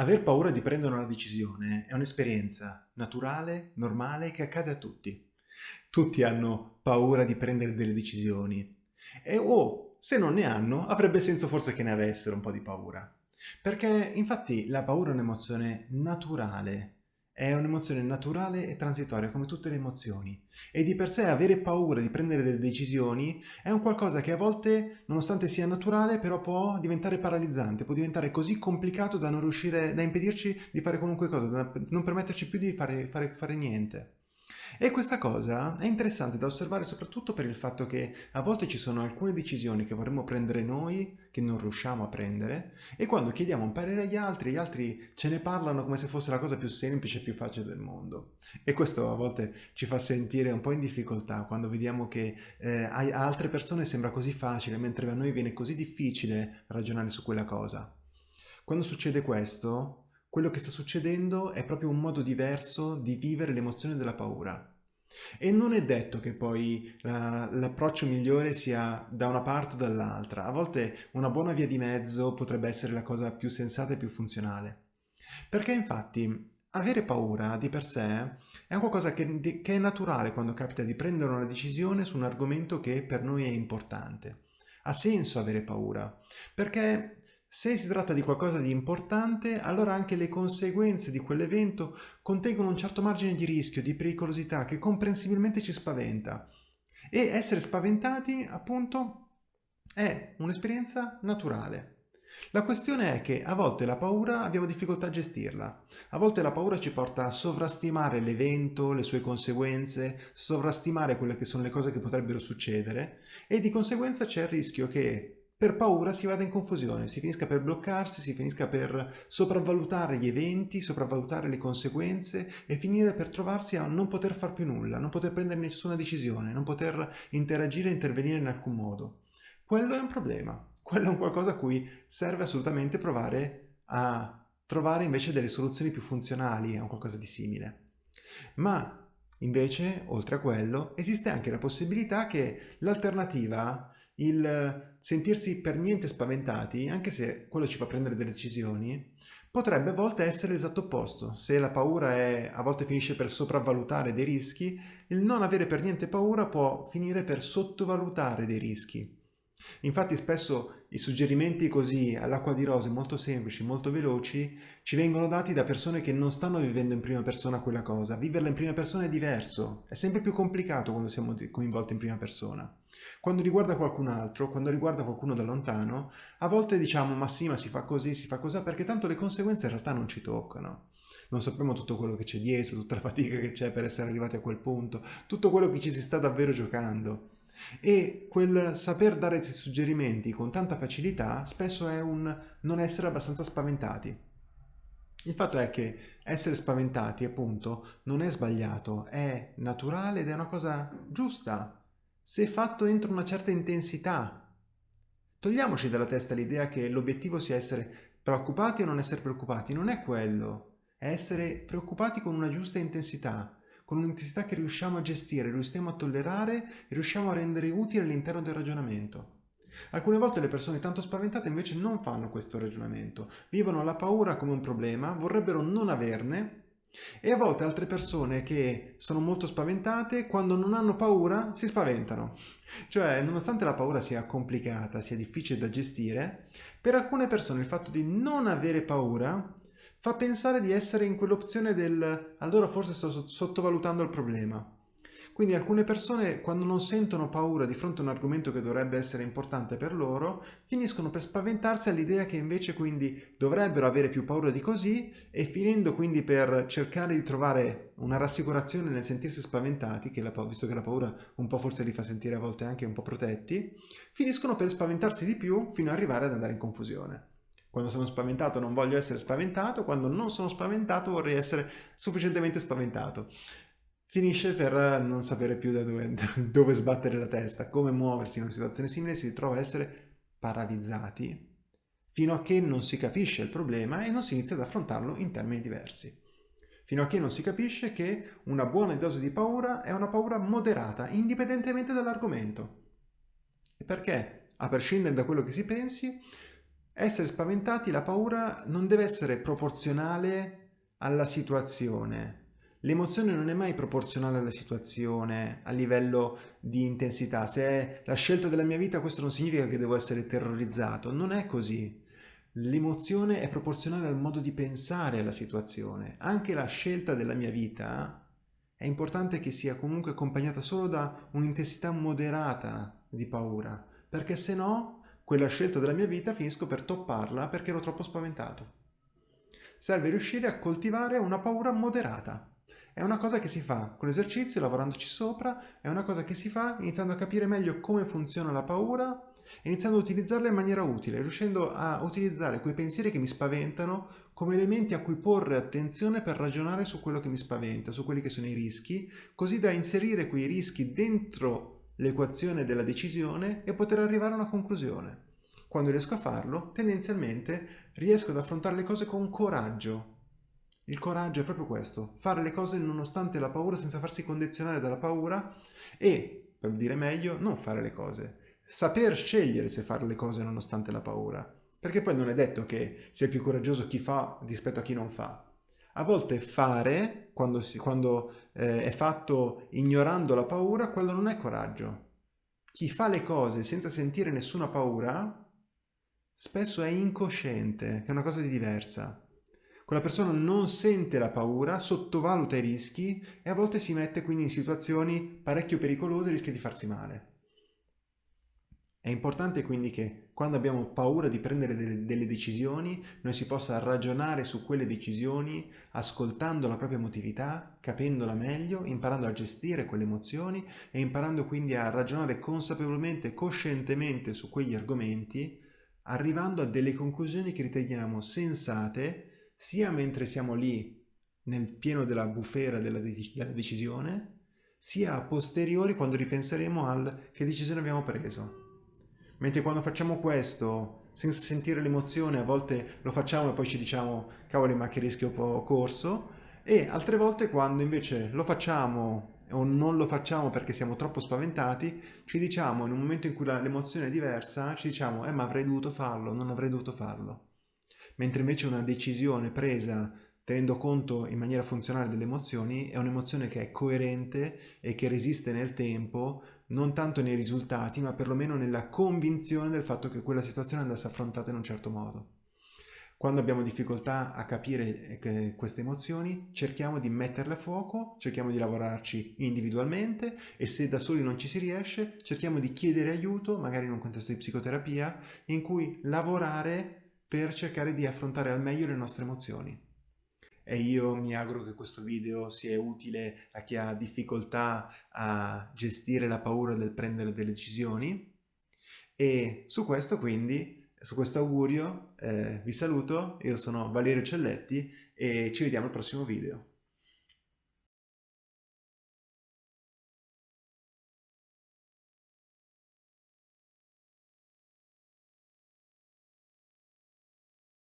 Aver paura di prendere una decisione è un'esperienza naturale, normale, che accade a tutti. Tutti hanno paura di prendere delle decisioni e o, se non ne hanno, avrebbe senso forse che ne avessero un po' di paura. Perché infatti la paura è un'emozione naturale, è un'emozione naturale e transitoria come tutte le emozioni e di per sé avere paura di prendere delle decisioni è un qualcosa che a volte, nonostante sia naturale, però può diventare paralizzante, può diventare così complicato da non riuscire, da impedirci di fare qualunque cosa, da non permetterci più di fare, fare, fare niente. E questa cosa è interessante da osservare soprattutto per il fatto che a volte ci sono alcune decisioni che vorremmo prendere noi che non riusciamo a prendere e quando chiediamo un parere agli altri, gli altri ce ne parlano come se fosse la cosa più semplice e più facile del mondo. E questo a volte ci fa sentire un po' in difficoltà quando vediamo che eh, a altre persone sembra così facile mentre a noi viene così difficile ragionare su quella cosa. Quando succede questo, quello che sta succedendo è proprio un modo diverso di vivere l'emozione della paura. E non è detto che poi l'approccio migliore sia da una parte o dall'altra. A volte una buona via di mezzo potrebbe essere la cosa più sensata e più funzionale. Perché infatti avere paura di per sé è qualcosa che, che è naturale quando capita di prendere una decisione su un argomento che per noi è importante. Ha senso avere paura, perché se si tratta di qualcosa di importante, allora anche le conseguenze di quell'evento contengono un certo margine di rischio, di pericolosità che comprensibilmente ci spaventa. E essere spaventati, appunto, è un'esperienza naturale. La questione è che a volte la paura abbiamo difficoltà a gestirla. A volte la paura ci porta a sovrastimare l'evento, le sue conseguenze, sovrastimare quelle che sono le cose che potrebbero succedere e di conseguenza c'è il rischio che per paura si vada in confusione, si finisca per bloccarsi, si finisca per sopravvalutare gli eventi, sopravvalutare le conseguenze e finire per trovarsi a non poter far più nulla, non poter prendere nessuna decisione, non poter interagire e intervenire in alcun modo. Quello è un problema, quello è un qualcosa a cui serve assolutamente provare a trovare invece delle soluzioni più funzionali a un qualcosa di simile. Ma invece, oltre a quello, esiste anche la possibilità che l'alternativa il sentirsi per niente spaventati, anche se quello ci fa prendere delle decisioni, potrebbe a volte essere l'esatto opposto. Se la paura è, a volte finisce per sopravvalutare dei rischi, il non avere per niente paura può finire per sottovalutare dei rischi. Infatti spesso i suggerimenti così all'acqua di rose molto semplici, molto veloci, ci vengono dati da persone che non stanno vivendo in prima persona quella cosa. Viverla in prima persona è diverso, è sempre più complicato quando siamo coinvolti in prima persona. Quando riguarda qualcun altro, quando riguarda qualcuno da lontano, a volte diciamo ma sì, ma si fa così, si fa così, perché tanto le conseguenze in realtà non ci toccano. Non sappiamo tutto quello che c'è dietro, tutta la fatica che c'è per essere arrivati a quel punto, tutto quello che ci si sta davvero giocando. E quel saper dare suggerimenti con tanta facilità spesso è un non essere abbastanza spaventati. Il fatto è che essere spaventati, appunto, non è sbagliato, è naturale ed è una cosa giusta, se fatto entro una certa intensità. Togliamoci dalla testa l'idea che l'obiettivo sia essere preoccupati o non essere preoccupati, non è quello, è essere preoccupati con una giusta intensità, con un'intensità che riusciamo a gestire, riusciamo a tollerare e riusciamo a rendere utile all'interno del ragionamento. Alcune volte le persone tanto spaventate invece non fanno questo ragionamento, vivono la paura come un problema, vorrebbero non averne e a volte altre persone che sono molto spaventate, quando non hanno paura, si spaventano. Cioè, nonostante la paura sia complicata, sia difficile da gestire, per alcune persone il fatto di non avere paura fa pensare di essere in quell'opzione del allora forse sto sottovalutando il problema. Quindi alcune persone quando non sentono paura di fronte a un argomento che dovrebbe essere importante per loro, finiscono per spaventarsi all'idea che invece quindi dovrebbero avere più paura di così e finendo quindi per cercare di trovare una rassicurazione nel sentirsi spaventati, che la, visto che la paura un po' forse li fa sentire a volte anche un po' protetti, finiscono per spaventarsi di più fino ad arrivare ad andare in confusione. Quando sono spaventato non voglio essere spaventato, quando non sono spaventato vorrei essere sufficientemente spaventato. Finisce per non sapere più da dove, dove sbattere la testa, come muoversi in una situazione simile, si ritrova a essere paralizzati fino a che non si capisce il problema e non si inizia ad affrontarlo in termini diversi. Fino a che non si capisce che una buona dose di paura è una paura moderata, indipendentemente dall'argomento. Perché, a prescindere da quello che si pensi, Essere spaventati, la paura non deve essere proporzionale alla situazione. L'emozione non è mai proporzionale alla situazione, a livello di intensità. Se è la scelta della mia vita, questo non significa che devo essere terrorizzato. Non è così. L'emozione è proporzionale al modo di pensare alla situazione. Anche la scelta della mia vita è importante che sia comunque accompagnata solo da un'intensità moderata di paura, perché se no quella scelta della mia vita finisco per topparla perché ero troppo spaventato. Serve riuscire a coltivare una paura moderata. È una cosa che si fa con l'esercizio, lavorandoci sopra, è una cosa che si fa iniziando a capire meglio come funziona la paura, iniziando a utilizzarla in maniera utile, riuscendo a utilizzare quei pensieri che mi spaventano come elementi a cui porre attenzione per ragionare su quello che mi spaventa, su quelli che sono i rischi, così da inserire quei rischi dentro l'equazione della decisione e poter arrivare a una conclusione. Quando riesco a farlo, tendenzialmente riesco ad affrontare le cose con coraggio. Il coraggio è proprio questo, fare le cose nonostante la paura senza farsi condizionare dalla paura e, per dire meglio, non fare le cose. Saper scegliere se fare le cose nonostante la paura. Perché poi non è detto che sia più coraggioso chi fa rispetto a chi non fa. A volte fare, quando, si, quando eh, è fatto ignorando la paura, quello non è coraggio. Chi fa le cose senza sentire nessuna paura, spesso è incosciente, che è una cosa di diversa. Quella persona non sente la paura, sottovaluta i rischi e a volte si mette quindi in situazioni parecchio pericolose e rischia di farsi male. È importante quindi che quando abbiamo paura di prendere delle, delle, decisioni, noi si possa ragionare su quelle decisioni ascoltando la propria emotività, capendola meglio, imparando a gestire quelle emozioni e imparando quindi a ragionare consapevolmente, coscientemente su quegli argomenti, arrivando a delle conclusioni che riteniamo sensate sia mentre siamo lì nel pieno della bufera della, de della decisione, sia a posteriori quando ripenseremo al che decisione abbiamo preso. Mentre quando facciamo questo senza sentire l'emozione, a volte lo facciamo e poi ci diciamo cavoli ma che rischio ho corso, e altre volte quando invece lo facciamo o non lo facciamo perché siamo troppo spaventati, ci diciamo in un momento in cui l'emozione è diversa, ci diciamo eh ma avrei dovuto farlo, non avrei dovuto farlo. Mentre invece una decisione presa tenendo conto in maniera funzionale delle emozioni, è un'emozione che è coerente e che resiste nel tempo, non tanto nei risultati, ma perlomeno nella convinzione del fatto che quella situazione andasse affrontata in un certo modo. Quando abbiamo difficoltà a capire queste emozioni, cerchiamo di metterle a fuoco, cerchiamo di lavorarci individualmente e se da soli non ci si riesce, cerchiamo di chiedere aiuto, magari in un contesto di psicoterapia, in cui lavorare per cercare di affrontare al meglio le nostre emozioni e io mi auguro che questo video sia utile a chi ha difficoltà a gestire la paura del prendere delle decisioni e su questo quindi, su questo augurio eh, vi saluto, io sono Valerio Celletti e ci vediamo al prossimo video.